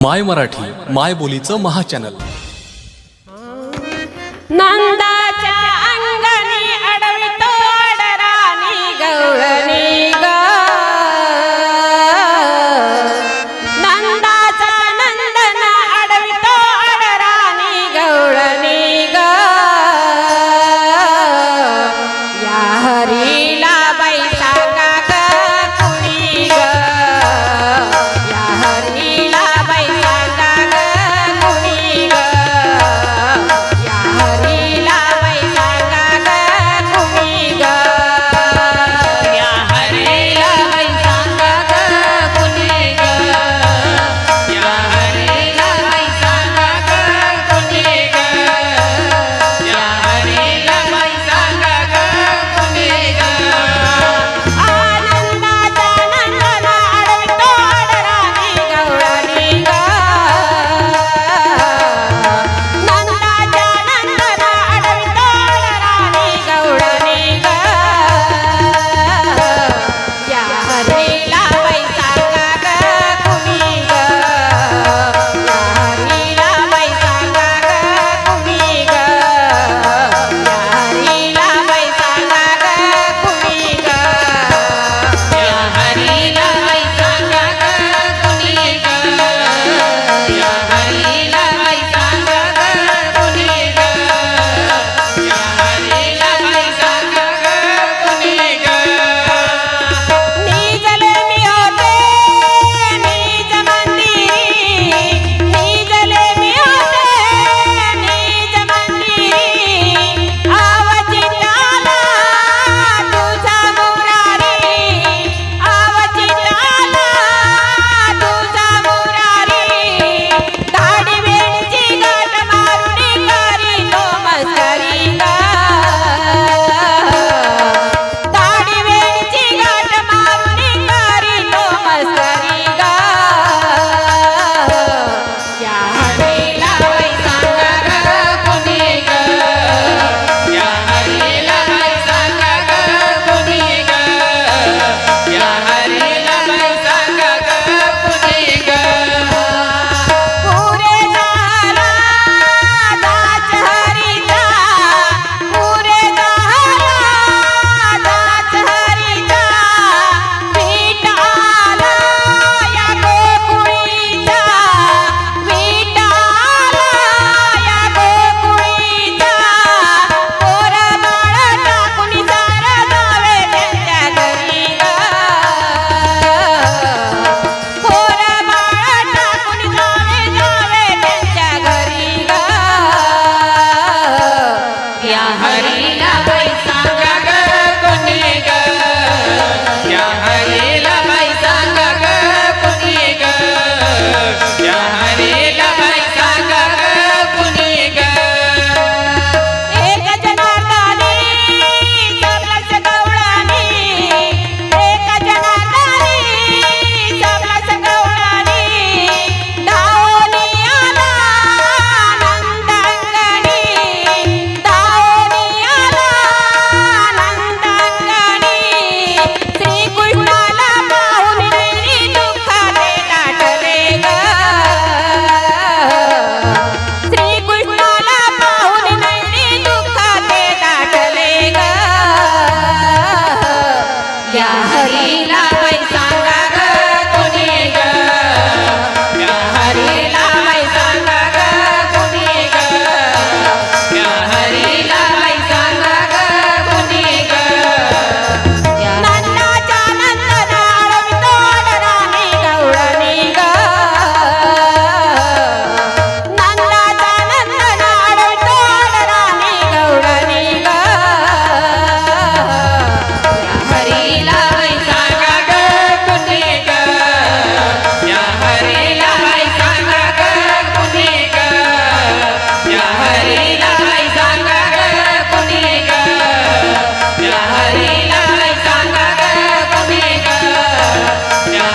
माय मराठी माय बोलीचं महाचॅनल नंदा baby.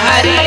हरी